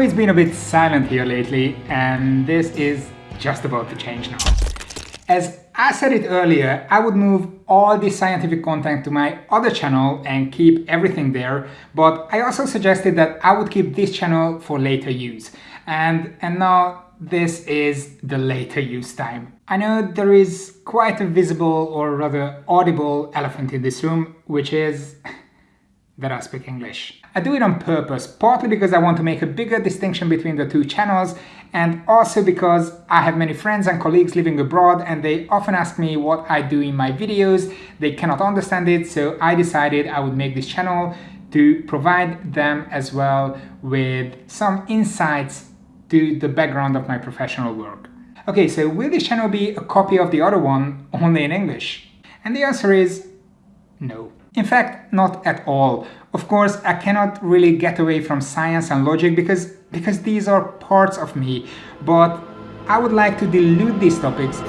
it's been a bit silent here lately and this is just about to change now. As I said it earlier, I would move all the scientific content to my other channel and keep everything there, but I also suggested that I would keep this channel for later use. And, and now this is the later use time. I know there is quite a visible or rather audible elephant in this room, which is that I speak English. I do it on purpose, partly because I want to make a bigger distinction between the two channels and also because I have many friends and colleagues living abroad and they often ask me what I do in my videos. They cannot understand it, so I decided I would make this channel to provide them as well with some insights to the background of my professional work. Okay, so will this channel be a copy of the other one, only in English? And the answer is no. In fact, not at all. Of course, I cannot really get away from science and logic because, because these are parts of me, but I would like to dilute these topics,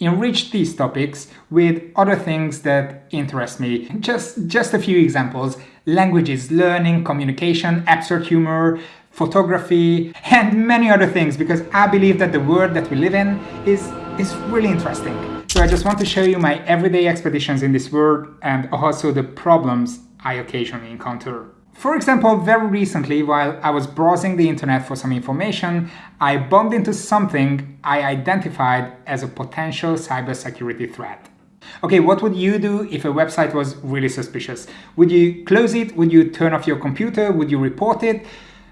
enrich these topics with other things that interest me. Just, just a few examples. Languages, learning, communication, absurd humor, photography, and many other things because I believe that the world that we live in is, is really interesting. So I just want to show you my everyday expeditions in this world and also the problems I occasionally encounter. For example, very recently, while I was browsing the internet for some information, I bumped into something I identified as a potential cybersecurity threat. Okay, what would you do if a website was really suspicious? Would you close it? Would you turn off your computer? Would you report it?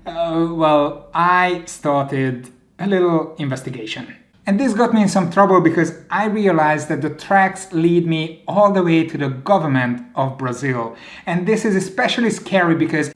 Uh, well, I started a little investigation. And this got me in some trouble because I realized that the tracks lead me all the way to the government of Brazil. And this is especially scary because